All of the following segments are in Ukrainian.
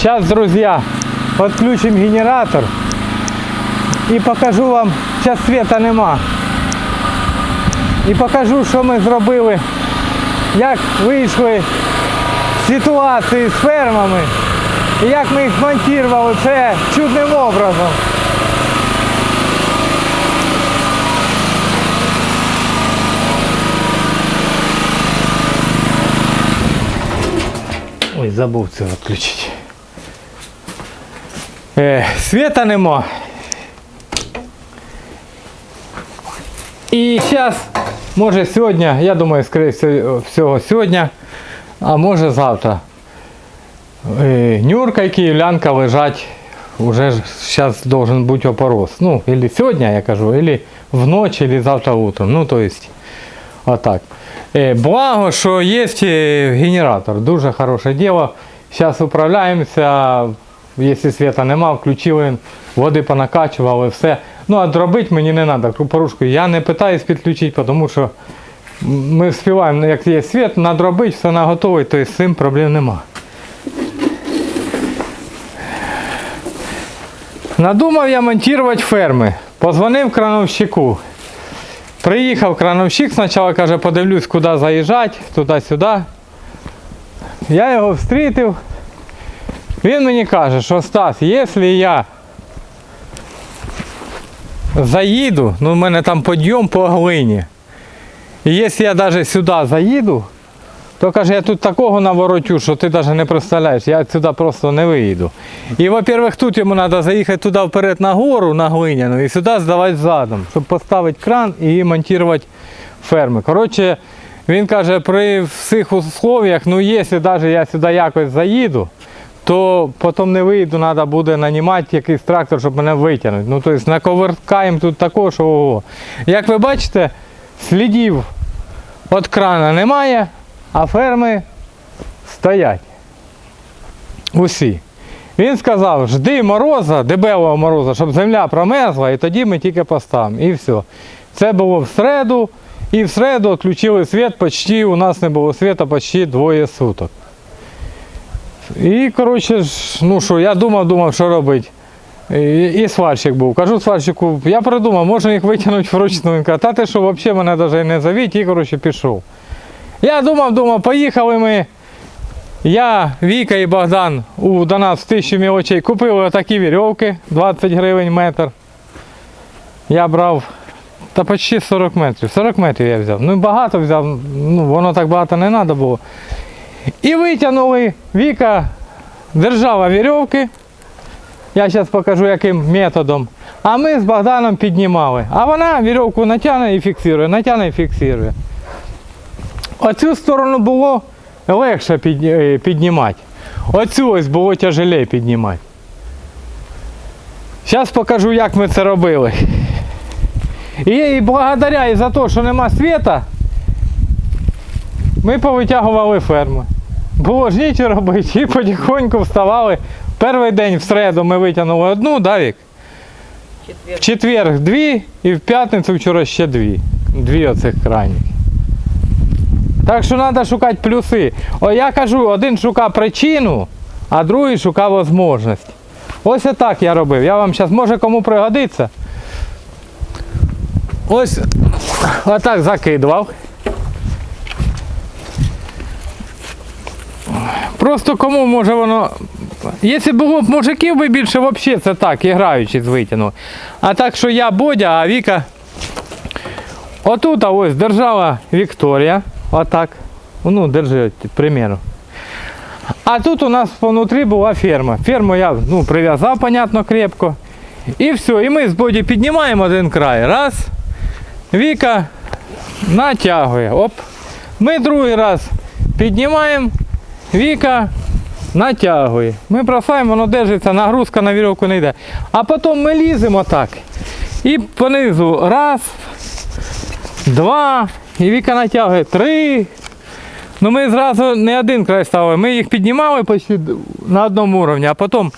Сейчас, друзья, подключим генератор і покажу вам, зараз світа нема. І покажу, ми зробили, як вийшли з ситуації з фермами і як ми їх монтували це чудним образом. Ой, забув це відключити. Е, світа нема. І зараз, може сьогодні, я думаю, скоріше всього сьогодні, а може завтра. Е, Нюрка і київлянка лежать, уже зараз должен бути опорос. Ну, или сьогодні, я кажу, или в ночь, или завтра утром. Ну, то есть, отак. Е, Благо, що є е, генератор, дуже хороше діло. Зараз управляємося, Якщо світа нема, включили, води понакачували, все. Ну, а дробити мені не треба, порушку. Я не питаюсь підключити, тому що ми вспіваємо, як є світ, надробити, все наготовий, то з цим проблем нема. Надумав я монтувати ферми. Позвонив крановщику. Приїхав крановщик, спочатку каже, подивлюсь, куди заїжджати, туди-сюди. Я його встрітив. Він мені каже, що Стас, якщо я заїду, ну в мене там підйом по глині. І якщо я навіть сюди заїду, то каже, я тут такого наворотю, що ти навіть не представляєш, я сюди просто не виїду. І, во-первых, тут йому треба заїхати туди вперед на гору, на глиняну, і сюди здавати задом, щоб поставити кран і монтувати ферми. Коротше, він каже, при всіх условиях, ну якщо навіть я сюди якось заїду, то потім не вийду, треба буде нанімати якийсь трактор, щоб мене витягнути. Ну, тобто наковеркаємо тут такого, що ого. Як ви бачите, слідів від крана немає, а ферми стоять. Усі. Він сказав, жди мороза, дебелого мороза, щоб земля промерзла, і тоді ми тільки поставимо. І все. Це було в середу, і в середу відключили світ, почти, у нас не було світу почти двоє суток. І, коротше, ну що, я думав, думав, що робити. І, і сварщик був. Кажу сварщику, я придумав, можна їх витягнути вручну. Він каже, та ти що, взагалі мене навіть не завіть, і коротше пішов. Я думав, думав, поїхали ми. Я, Віка і Богдан у до нас в тисячу мілочей купили отакі вірьовки, 20 гривень метр. Я брав та почти 40 метрів. 40 метрів я взяв. Ну багато взяв, ну воно так багато не треба було. І витягнули Віка, держава вірьовки. Я зараз покажу яким методом. А ми з Богданом піднімали. А вона вірьовку натягне і фіксує, натягне і фіксує. Оцю сторону було легше е, піднімати. Оцю ось було тяжелее піднімати. Зараз покажу, як ми це робили. І благодаря і за те, що нема світа, ми повитягували ферму. Було ж нічого робити і потихоньку вставали. Перший день в середу ми витягнули одну, да, Вік? В четвер дві і в п'ятницю вчора ще дві. Дві оцих крайніх. Так що треба шукати плюси. О, я кажу, один шукав причину, а другий шукав можливість. Ось отак я робив. Я вам зараз може кому пригодиться. Ось отак закидував. Просто кому може воно. Якщо було б мужиків би більше, взагалі це так, і граючи з витягнув. А так що я Бодя, а Віка. Отут ось держава Вікторія. Отак. Ну, держи, примеру. А тут у нас внутрі була ферма. Ферму я ну, прив'язав, понятно, крепко. І все. І ми з Боді піднімаємо один край. Раз. Віка натягує. Оп. Ми другий раз піднімаємо. Віка натягує. Ми бросаємо, воно держиться, нагрузка на вірьовку не йде. А потім ми ліземо так. І понизу раз, два. І Віка натягує три. Ну ми зразу не один край ставили. Ми їх піднімали почти на одному рівні, а потім.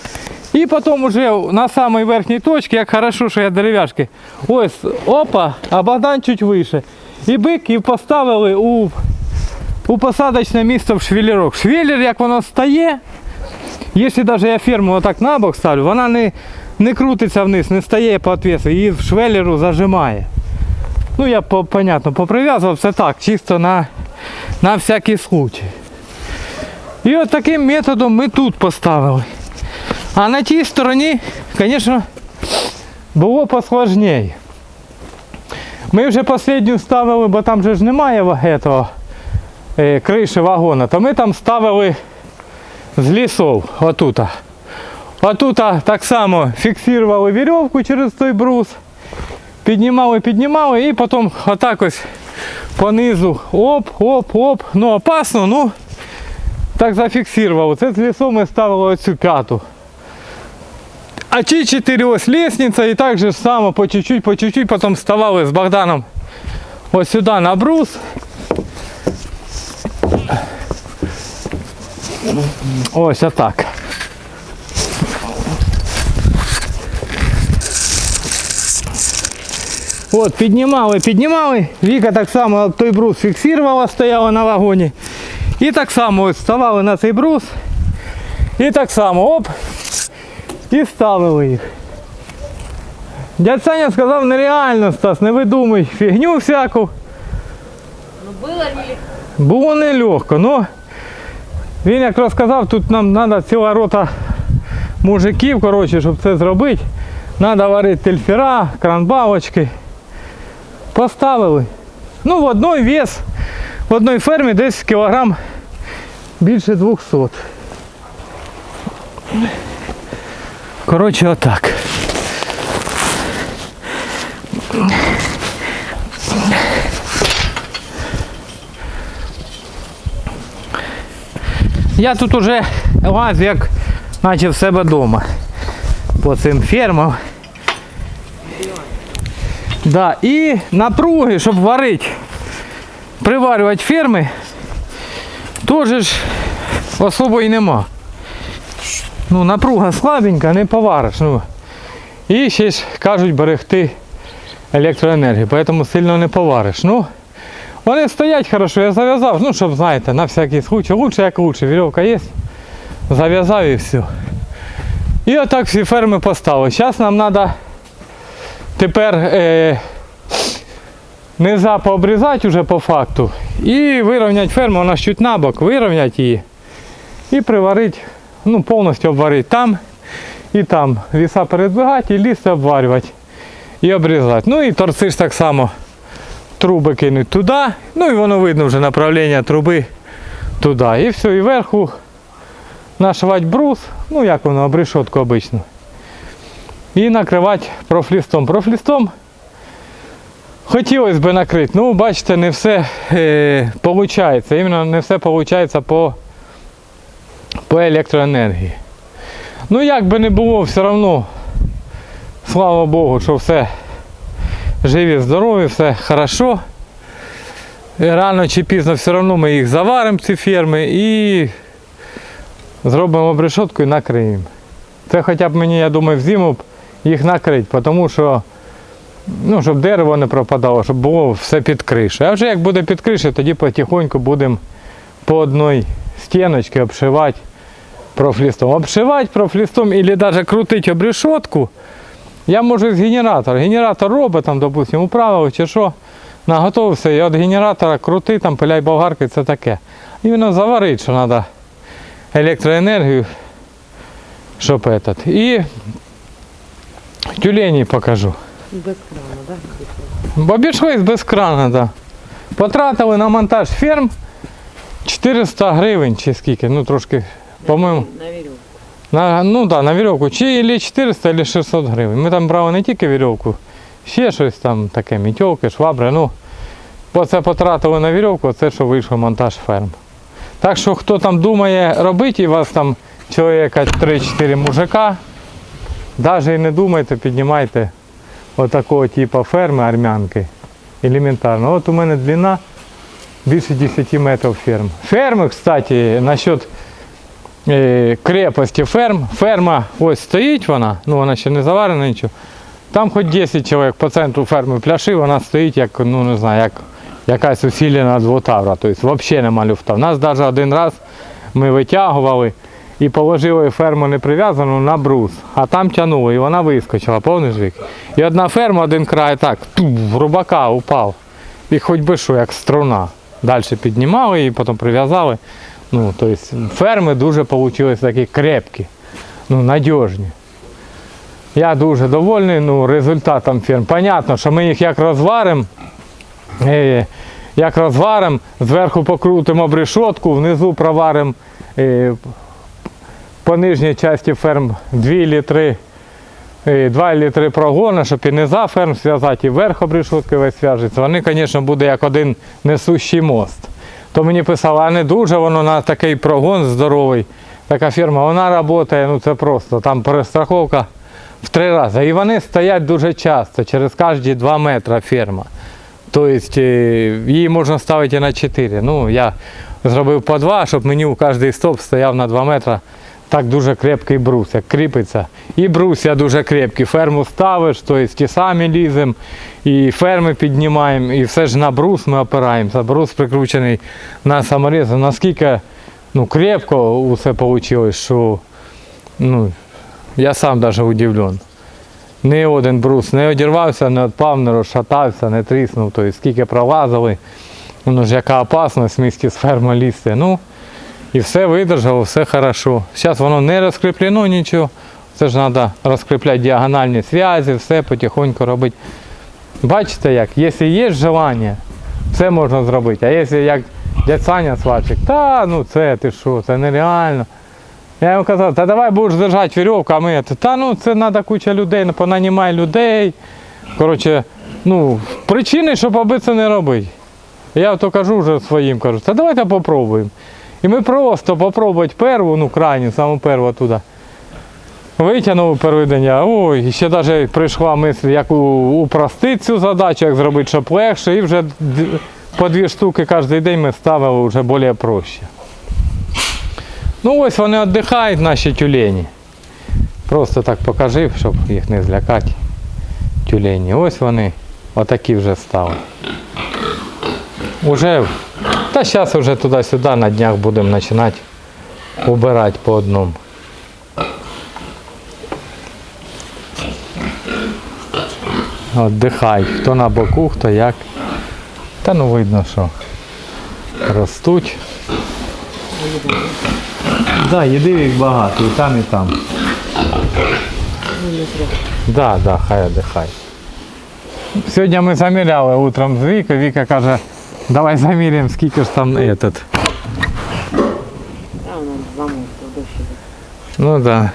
І потім уже на самій верхній точці, як хорошо, що я дерев'яшки. Ось, опа, а Богдан чуть вище. І бик і поставили у, у посадочне місце в швеллерок. Швеллер, як воно стає, Якщо навіть я ферму отак на бок ставлю, вона не, не крутиться вниз, не стає по отвесу, її в швеллеру зажимає. Ну я по, понятно поприв'язував все так, чисто на, на всякий случай. І от таким методом ми тут поставили. А на тій стороні, звісно, було посложніше. Ми вже останню ставили, бо там же ж немає этого, криші вагона, то ми там ставили з лісов, отута. Отута так само фіксували вірьовку через той брус, піднімали, піднімали і потім отак ось понизу оп, оп, оп. Ну опасно, ну так зафіксували. Це з лісом ми ставили оцю п'яту. А ті чотири ось лестниця і так же само по чуть-чуть, по чуть-чуть потім вставали з Богданом ось сюди на брус. Ось отак. От, піднімали, піднімали. Віка так само той брус фіксувала, стояла на вагоні. І так само ось ставали на цей брус. І так само оп. І ставили їх. Дядь Саня сказав, нереально, Стас, не видумуй фігню всяку. Ну было ли? Було нелегко, ну він як розказав, тут нам треба ціла рота мужиків, коротше, щоб це зробити. Треба варити тельфера, кранбалочки. Поставили. Ну, в одной вес, в одній фермі десь кілограм більше 200. Коротше, отак. Я тут уже лазю як наче в себе вдома. По цим фермам. Да, і напруги, щоб варити, приварювати ферми, теж ж особо і нема. Ну, напруга слабенька, не повариш. Ну. І ще ж кажуть берегти електроенергію, тому сильно не повариш. Ну, вони стоять хорошо, я зав'язав, ну щоб знаєте, на всякий случай. Лучше як лучше, вірьовка є. Зав'язав і все. І отак всі ферми поставили. Зараз нам треба тепер е, низа пообрізати вже по факту. І вирівняти ферму, вона ж чуть набок, вирівняти її. І приварити, ну повністю обварити там і там. Віса передвигати і ліс обварювати. І обрізати. Ну і торці ж так само труби кинуть туди, ну і воно видно вже направлення труби туди. І все, і вверху нашивати брус, ну як воно, обрешетку обично. І накривати профлістом. Профлістом хотілося б накрити, ну бачите, не все е. Іменно не все виходить по, по електроенергії. Ну як би не було, все одно, слава Богу, що все живі, здорові, все хорошо. І Рано чи пізно все одно ми їх заваримо, ці ферми, і зробимо обрешетку і накриємо. Це хоча б мені, я думаю, в б їх накрити, тому що ну, щоб дерево не пропадало, щоб було все під кришею. А вже як буде під кришею, тоді потихоньку будемо по одній стіночці обшивати профлістом. Обшивати профлістом або навіть крутити обрешетку. Я можу з генератора. Генератор робить, там, допустимо, управив чи що, наготовився, і від генератора крути, там, пиляй болгарки, це таке. І воно заварить, що треба електроенергію, щоб этот. І тюлені покажу. Без крана, да? Бо Обійшлись без крана, да. Потратили на монтаж ферм 400 гривень чи скільки, ну трошки, по-моєму. На веревку. Ну да, на вірьовку. Чи или 400, или 600 гривень. Ми там брали не тільки вірьовку, ще щось там таке, мітьолки, швабри. Ну, бо це потратили на вірьовку, це що вийшов монтаж ферм. Так що хто там думає робити, і вас там чоловіка 3-4 мужика, навіть і не думайте, піднімайте отакого типу ферми армянки. Елементарно. От у мене длина більше 10 метрів ферм. Ферми, кстати, насчет крепості ферм. Ферма ось стоїть вона, ну вона ще не заварена нічого. Там хоч 10 чоловік по центру ферми пляши, вона стоїть як, ну не знаю, як якась усилена двотавра. Тобто взагалі нема люфта. У нас навіть один раз ми витягували і положили ферму не прив'язану на брус, а там тягнуло, і вона вискочила, повний жик. І одна ферма, один край так, ту, в рубака упав. І хоч би що, як струна. Далі піднімали її, потім прив'язали. Ну, тобто ферми дуже вийшли такі крепкі, ну, надіжні. Я дуже довольний ну, результатом ферм. Понятно, що ми їх як розваримо, е, як розваримо, зверху покрутимо обрешетку, внизу проваримо е, по нижній часті ферм 2 літри, е, 2 літри прогону, щоб і низа ферм зв'язати, і верх обрешетки весь зв'яжеться. Вони, звісно, буде як один несущий мост. То мені писали, а не дуже воно на такий прогон здоровий. Така фірма, вона працює, ну це просто, там перестраховка в три рази. І вони стоять дуже часто, через кожні 2 метри ферма. Тобто е, її можна ставити на 4. Ну, я зробив по 2, щоб мені у кожний стоп стояв на 2 метри. Так дуже крепкий брус, як кріпиться. І брусья дуже крепкі. Ферму ставиш, тобто і самі ліземо, і ферми піднімаємо, і все ж на брус ми опираємося. Брус прикручений на саморіз. Наскільки ну, крепко усе вийшло, що ну, я сам навіть удивлен. Ні один брус не одірвався, не відпав, не розшатався, не тріснув. Тобто скільки пролазили, воно ж яка опасність в місті з ферми лізти. Ну, і все видержало, все хорошо. Зараз воно не розкріплено нічого. Це ж треба розкріпляти діагональні зв'язки, все потихоньку робити. Бачите як, якщо є бажання, все можна зробити. А якщо як дядь Саня сварчик, та ну це ти що, це нереально. Я йому казав, та давай будеш держати вірьовку, а ми, та ну це треба куча людей, ну, понанімай людей. Коротше, ну, причини, щоб аби це не робити. Я то кажу вже своїм, кажу, та давайте попробуємо. І ми просто попробувати перву, ну крайню, саму перву туди. Витягнув переведення, ой, і ще навіть прийшла мисль, як упростити цю задачу, як зробити, щоб легше, і вже по дві штуки кожен день ми ставили вже більш проще. Ну ось вони віддихають, наші тюлені. Просто так покажи, щоб їх не злякати. Тюлені. Ось вони отакі вже стали. Уже, та зараз вже туди-сюди на днях будемо починати убирати по одному. Отдихають. Хто на боку, хто як. Та ну видно, що ростуть. Да, їди їх багато, і там, і там. Да, да, хай отдихай. Сьогодні ми заміряли утром з Вікою. Віка каже, давай заміряємо, скільки ж там этот. Ну да.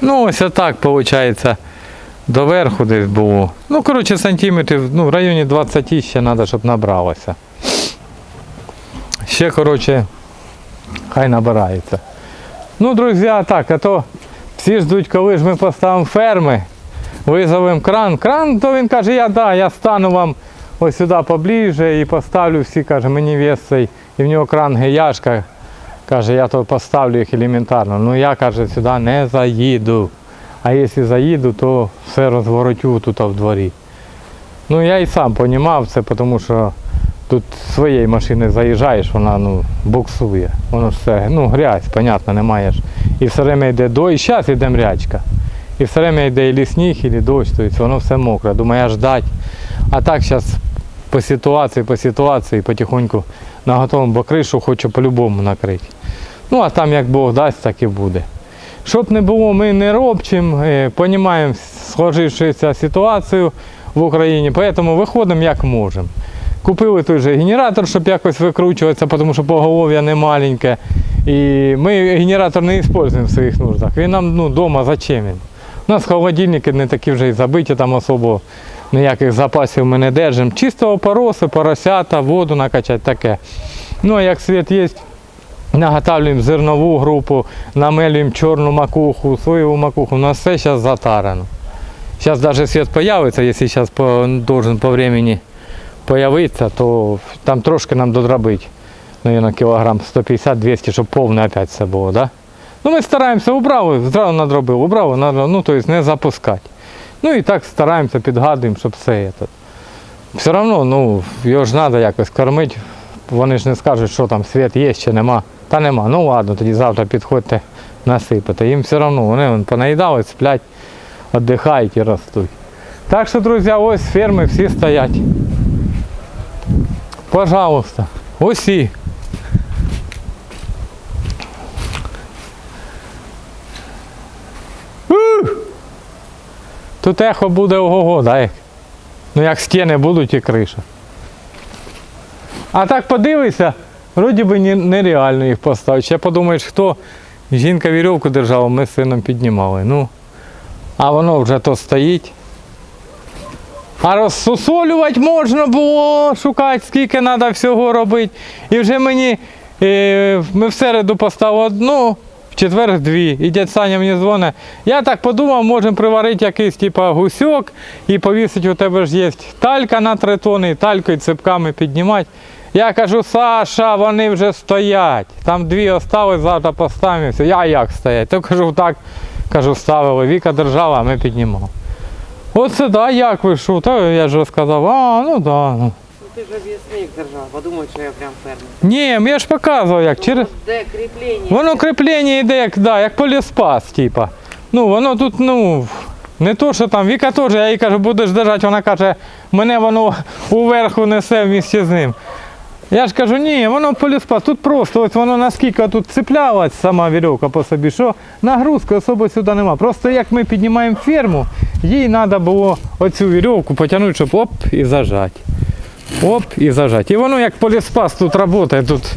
Ну ось отак виходить. Доверху десь було. Ну, коротше, сантиметрів, ну, в районі 20 ще треба, щоб набралося. Ще, коротше, хай набирається. Ну, друзі, так, а то всі ждуть, коли ж ми поставимо ферми, визовемо кран. Кран, то він каже, я да, я стану вам ось сюди поближе і поставлю всі, каже, мені вес цей, і в нього кран геяшка. Каже, я то поставлю їх елементарно. Ну я каже, сюди не заїду. А якщо заїду, то все розворотю тут в дворі. Ну я і сам розумів це, тому що тут своєї машини заїжджаєш, вона ну, буксує. Воно все, ну грязь, понятно, немає ж. І все время йде дощ, і зараз йде мрячка. І все время йде і сніг, і дощ, тобто воно все мокре. Думаю, аж ждать. А так зараз по ситуації, по ситуації потихоньку наготовим, бо кришу хочу по-любому накрити. Ну а там як Бог дасть, так і буде. Щоб не було, ми не робчим, розуміємо сложившуюся ситуацію в Україні, тому виходимо як можемо. Купили той же генератор, щоб якось викручуватися, тому що поголов'я не маленьке. І ми генератор не використовуємо в своїх нуждах. Він нам ну, вдома зачем він? У нас холодильники не такі вже і забиті, там особо ніяких запасів ми не держимо. Чисто опороси, поросята, воду накачати таке. Ну а як світ є, наготавлюємо зернову групу, намелюємо чорну макуху, соєву макуху. У нас все зараз затарано. Зараз навіть світ з'явиться, якщо зараз по, должен по времени появитися, то там трошки нам додробить. Наверное, кілограм 150-200, щоб повне опять все було, да? Ну ми стараємося убрали, зразу надробив, убрали, надробив, ну тобто не запускати. Ну і так стараємося, підгадуємо, щоб все. Это. Все одно, ну, його ж треба якось кормити. Вони ж не скажуть, що там світ є чи нема. Та нема. Ну ладно, тоді завтра підходьте насипати. Їм все одно, вони вон, понаїдали, сплять, віддихають і ростуть. Так що, друзі, ось ферми всі стоять. Пожалуйста, усі. Тут ехо буде ого-го, як? Ну як стіни будуть і криша. А так подивися, вроді би нереально їх поставити. Ще подумаєш, хто жінка вірьовку держала, ми з сином піднімали. Ну, а воно вже то стоїть. А розсусолювати можна було, шукати, скільки треба всього робити. І вже мені, е, ми в поставили одну, четвер дві. І дядь Саня мені дзвонить. Я так подумав, можемо приварити якийсь типа гусьок і повісити, у тебе ж є талька на три тони, і талькою цепками піднімати. Я кажу, Саша, вони вже стоять. Там дві осталось, завтра поставимо. і все. Я як стоять? То кажу, так, кажу, ставили. Віка держала, а ми піднімали. Оце да, як ви що? Та я ж розказав, а, ну да. Ну. Ти ж об'ясник держав, подумай, що я прям фермер. Ні, я ж показував, як через. Ну, Де кріплення? Воно кріплення йде, як, да, як поліспас, типа. Ну, воно тут, ну, не то, що там, Віка теж, я їй кажу, будеш держати, вона каже, мене воно уверху несе вместе з ним. Я ж кажу, ні, воно поліспас. Тут просто ось воно наскільки тут цеплялась сама вірьовка по собі, що нагрузки особо сюди нема. Просто як ми піднімаємо ферму, їй треба було оцю вірьовку потягнути, щоб оп і зажати. Оп і зажати. І воно як поліспас тут працює, тут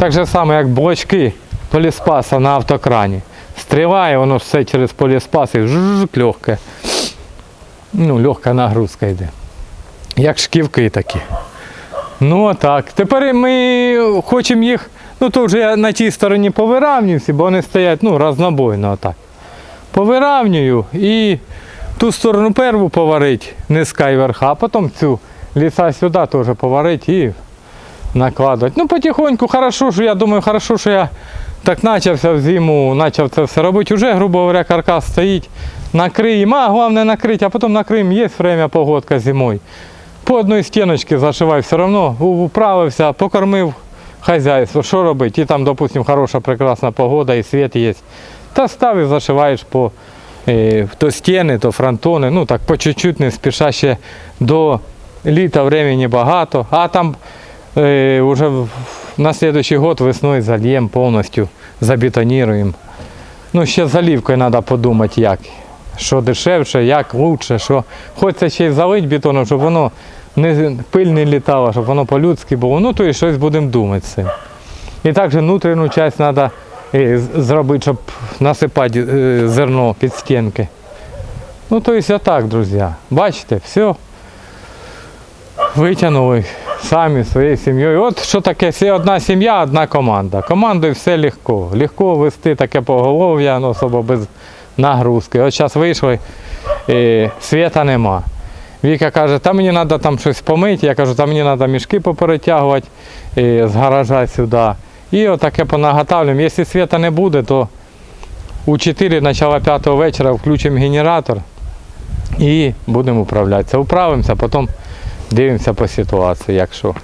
так же само, як блочки поліспаса на автокрані. Стріляє, воно все через поліспас і жужжик легке. Ну, легка нагрузка йде. Як шківки такі. Ну так. Тепер ми хочемо їх, ну то вже я на тій стороні повиравнюю бо вони стоять ну, разнобойно отак. Повиравнюю і ту сторону перву поварить низька і верха, а потім цю ліса сюди теж поварить і накладувати. Ну, потихоньку, хорошо, що я думаю, хорошо, що я так почався в зиму, почав це все робити. Уже, грубо говоря, каркас стоїть, накриємо, а головне накрити, а потім накриємо, є время погодка зимою. По одній стіночці зашивай, все одно управився, покормив хазяйство, що робити? І там, допустим, хороша, прекрасна погода і світ є. Та став і зашиваєш по е, то стіни, то фронтони, ну так по чуть-чуть, не спіша ще до літа времени багато, а там е, вже на следующий год весною зальємо повністю, забетоніруємо. Ну, ще з заливкою треба подумати, як. Що дешевше, як лучше, що хочеться ще й залити бетоном, щоб воно не пиль не літало, щоб воно по-людськи було. Ну, то і щось будемо думати з цим. І також внутрішню частину треба зробити, щоб насипати е, зерно під стінки. Ну, то есть так, друзі. Бачите, все. Витягнули самі своєю сім'єю. От що таке одна сім'я, одна команда. Командою все легко. Легко вести таке поголов'я, ну, особо без нагрузки. От зараз вийшли, е, світа нема. Віка каже, та мені треба там щось помити. Я кажу, та мені треба мішки поперетягувати е, з гаража сюди. І отаке понаготавлюємо. Якщо світа не буде, то у 4 начала 5 вечора включимо генератор і будемо управлятися. Управимося, потім дивимося по ситуації, якщо.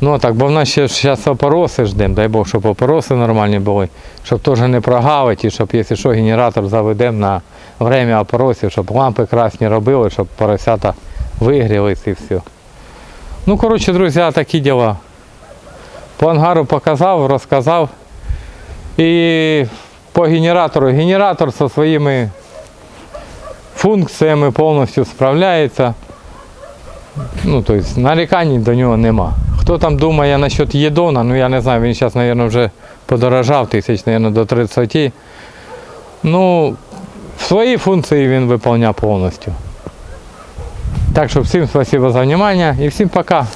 Ну так, бо в нас ще зараз опороси ждемо, дай Бог, щоб опороси нормальні були, щоб теж не прогавити, щоб, якщо що, генератор заведемо на время опоросів, щоб лампи красні робили, щоб поросята вигрілись і все. Ну, коротше, друзі, такі діла. По ангару показав, розказав. І по генератору. Генератор зі своїми функціями повністю справляється. Ну, тобто, нарікань до нього нема. Хто там думає насчет Єдона, ну я не знаю, він зараз, мабуть, вже подорожав тисяч, мабуть, до 30. Ну, свої функції він виконує повністю. Так що всім спасибо за внимание і всім пока.